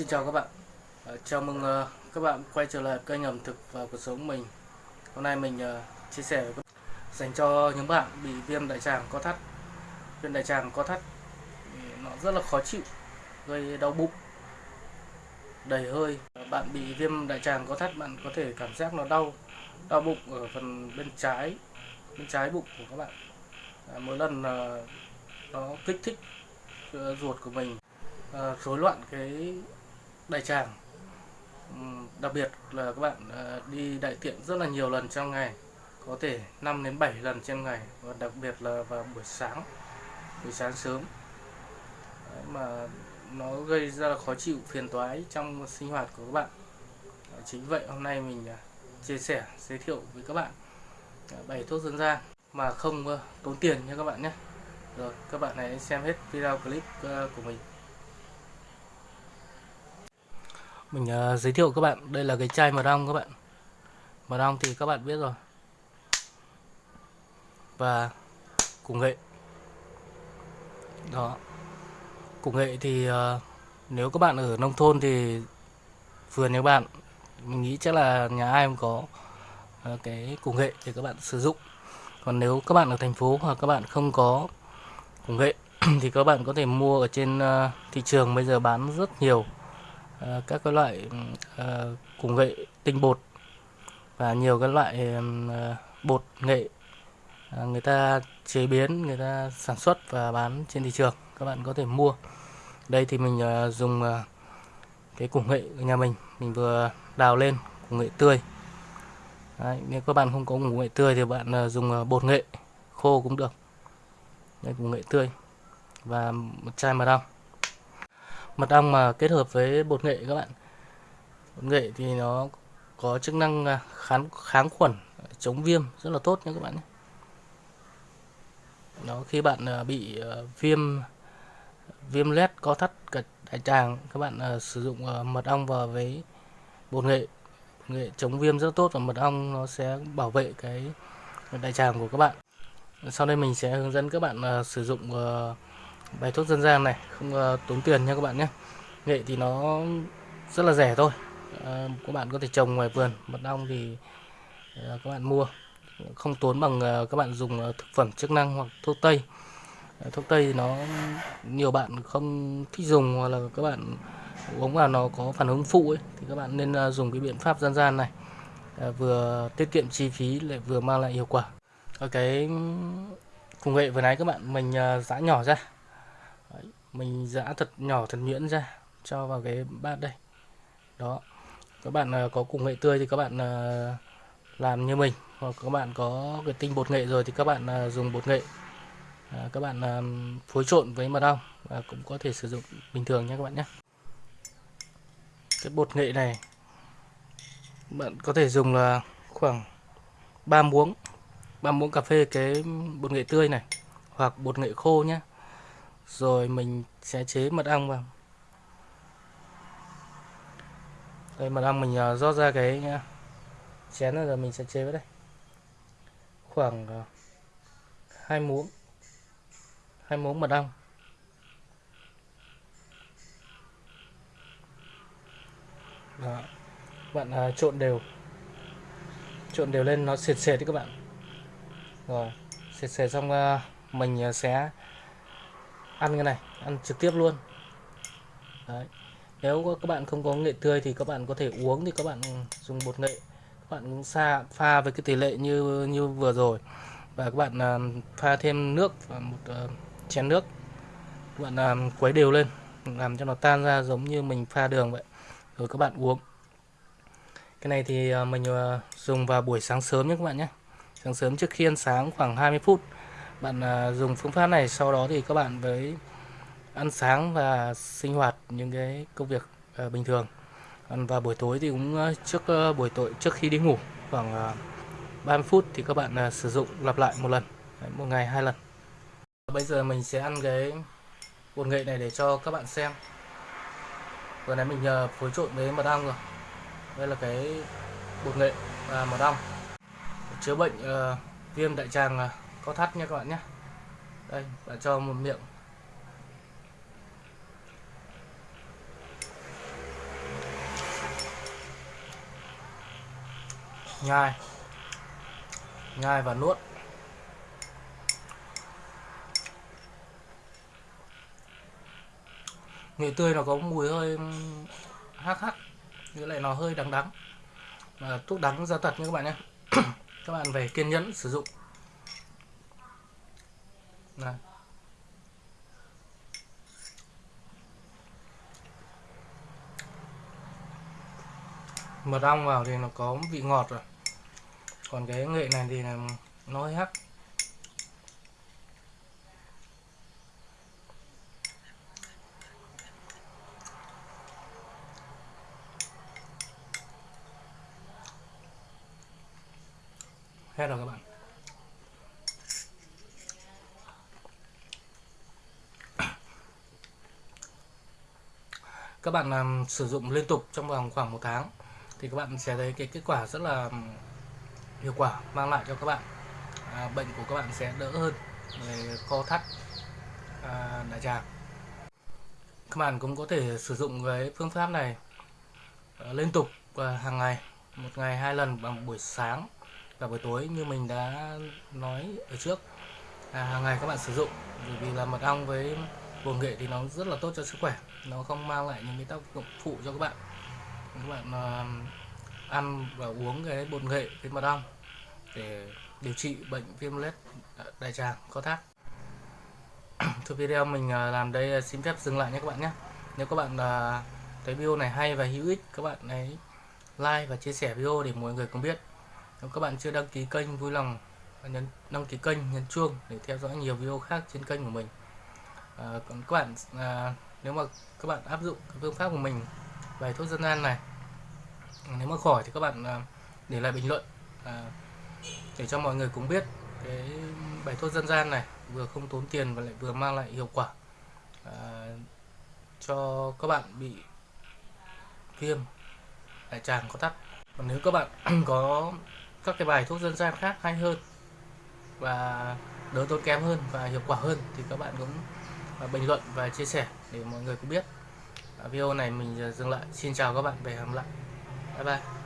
Xin chào các bạn. Ờ, chào mừng ờ, các bạn quay trở lại kênh ẩm thực và cuộc sống mình. Hôm nay mình ờ, chia sẻ với các bạn dành cho những bạn bị viêm đại tràng có thắt. Viêm đại tràng có thắt nó rất là khó chịu gây đau bụng đầy hơi. Bạn bị viêm đại tràng có thắt bạn có thể cảm giác nó đau đau bụng ở phần bên trái bên trái bụng của các bạn. À, mỗi lần nó kích thích ruột của mình rối rối loạn cái đại tràng. Ừ, đặc biệt là các bạn ờ, đi đại tiện rất là nhiều lần trong ngày có thể 5 đến 7 lần trên ngày và đặc biệt là vào buổi sáng buổi sáng sớm. Đấy, mà nó gây ra là khó chịu phiền toái trong sinh hoạt của các bạn. Chính vậy hôm nay mình à, chia sẻ giới thiệu với các bạn à, bảy thuốc dân gian mà không tốn tiền nha các bạn nhé. Rồi các bạn hãy xem hết video clip ờ, của mình. Mình uh, giới thiệu các bạn. Đây là cái chai mật ong các bạn. Mật ong thì các bạn biết rồi. Và củ nghệ. Đó. Củ nghệ thì uh, nếu các bạn ở nông thôn thì vườn nhà bạn mình nghĩ chắc là nhà ai cũng có uh, cái củ nghệ để các bạn sử dụng. Còn nếu các bạn ở thành phố hoặc các bạn không có củ nghệ thì các bạn có thể mua ở trên uh, thị trường bây giờ bán rất nhiều. Ờ, các cái loại ờ, uh, củ nghệ tinh bột và nhiều cái loại uh, bột nghệ uh, người ta chế biến người ta sản xuất và bán trên thị trường. Các bạn có thể mua. Đây thì mình uh, dùng uh, cái củ nghệ của nhà mình. Mình vừa đào lên củ nghệ tươi. Đấy, nếu các bạn không có củ nghệ tươi thì bạn uh, dùng uh, bột nghệ khô cũng được. Đây củ nghệ tươi và một chai mật ong mật ong mà kết hợp với bột nghệ các bạn. Bột nghệ thì nó có chức năng à, kháng kháng khuẩn chống viêm rất là tốt nha các bạn Nó đó khi bạn à, bị à, viêm viêm lét, có thắt cả đại tràng các bạn sử dụng mật ong vào với bột nghệ. Bột nghệ chống viêm rất tốt và mật ong nó sẽ bảo vệ cái đại tràng của các bạn. Sau đây mình sẽ hướng dẫn các bạn sử dụng bài thuốc dân gian này không uh, tốn tiền nha các bạn nhé. Nghệ thì nó rất là rẻ thôi. Uh, các bạn có thể trồng ngoài vườn mật ong thì uh, các bạn mua. Không tốn bằng uh, các bạn dùng uh, thực phẩm chức năng hoặc thuốc tây. Uh, thuốc tây thì nó nhiều bạn không thích dùng hoặc là các bạn uống vào nó có phản ứng phụ ấy thì các bạn nên uh, dùng cái biện pháp dân gian này. Uh, vừa tiết kiệm chi phí lại vừa mang lại hiệu quả. Ở cái cùng nghệ vừa nãy các bạn mình uh, giã nhỏ ra mình giã thật nhỏ thật nhuyễn ra, cho vào cái bát đây. Đó. Các bạn à, có củ nghệ tươi thì các bạn à, làm như mình. Hoặc các bạn có cái tinh bột nghệ rồi thì các bạn à, dùng bột nghệ. Các bạn phối trộn với mật ong và cũng có thể sử dụng bình thường nhé các bạn nhé. Cái bột nghệ này, bạn có thể dùng là khoảng 3 muỗng 3 muỗng cà phê cái bột nghệ tươi này, hoặc bột nghệ khô nhé rồi mình sẽ chế mật ong vào. Đây mật ong mình ờ, rót ra cái ờ, chén này rồi mình sẽ chế vào đây. Khoảng ờ, hai muỗng hai muỗng mật ong. Đó. bạn à, trộn đều. Trộn đều lên nó sệt sệt đấy các bạn. Rồi sệt sệt xong à, mình sẽ ăn cái này ăn trực tiếp luôn. Đấy. Nếu các bạn không có nghệ tươi thì các bạn có thể uống thì các bạn dùng bột nghệ. Các bạn cũng pha pha với cái tỷ lệ như như vừa rồi. Và các bạn à, pha thêm nước và một uh, chén nước. Các bạn làm quấy đều lên làm cho nó tan ra giống như mình pha đường vậy. Rồi các bạn uống. Cái này thì à, mình à, dùng vào buổi sáng sớm nhé các bạn nhé. Sáng sớm trước khi ăn sáng khoảng 20 phút bạn à, dùng phương pháp này sau đó thì các bạn với ăn sáng và sinh hoạt những cái công việc à, bình thường. Và buổi tối thì cũng à, trước buổi tối trước khi đi ngủ khoảng à, 30 phút thì các bạn sử dụng lặp lại một lần Đấy, một ngày hai lần. Bây giờ mình sẽ ăn cái bột nghệ này để cho các bạn xem. Vừa nãy mình nhờ phối trộn với mật ong rồi. Đây là cái bột nghệ và mật ong. Chữa bệnh uh, viêm đại tràng uh, có thắt nha các bạn nhé. Đây, và cho một miệng. Nhai. Nhai và nuốt. Nghệ tươi nó có mùi hơi hắc hắc như lại nó hơi đắng đắng. Mà thuốc đắng ra tật nha các bạn nhé. Các bạn về kiên nhẫn sử dụng này. mật ong vào thì nó có vị ngọt rồi. Còn cái nghệ này thì là nó hơi hắc. Hết rồi các bạn. Các bạn làm sử dụng liên tục trong vòng khoảng một tháng thì các bạn sẽ thấy cái kết quả rất là hiệu quả mang lại cho các bạn. À, bệnh của các bạn sẽ đỡ hơn về co thắt à, đại tràng. Các bạn cũng có thể sử dụng cái phương pháp này à, liên tục à, hàng ngày một ngày hai lần bằng buổi sáng và buổi tối như mình đã nói ở trước. À, hàng ngày các bạn sử dụng bởi vì là mật ong với bột nghệ thì nó rất là tốt cho sức khỏe. Nó không mang lại những cái tác dụng phụ cho các bạn. Các bạn uh, ăn và uống cái bột nghệ với mật ong để điều trị bệnh viêm lết ờ, đại tràng có thắt. Thôi video mình uh, làm đây xin phép dừng lại nhé các bạn nhé. Nếu các bạn uh, thấy video này hay và hữu ích các bạn hãy like và chia sẻ video để mọi người cùng biết. Nếu các bạn chưa đăng ký kênh vui lòng nhấn đăng ký kênh nhấn chuông để theo dõi nhiều video khác trên kênh của mình à, còn các bạn à, nếu mà các bạn áp dụng cái phương pháp của mình bài thuốc dân gian này nếu mà khỏi thì các bạn à, để lại bình luận à, để cho mọi người cũng biết cái bài thuốc dân gian này vừa không tốn tiền và lại vừa mang lại hiệu quả à, cho các bạn bị viêm đại tràng có tắc còn nếu các bạn có các cái bài thuốc dân gian khác hay hơn và đỡ tốn kém hơn và hiệu quả hơn thì các bạn cũng bình luận và chia sẻ để mọi người cũng biết. Video này mình dừng lại. Xin chào các bạn, về hẹn lại. Bye bye.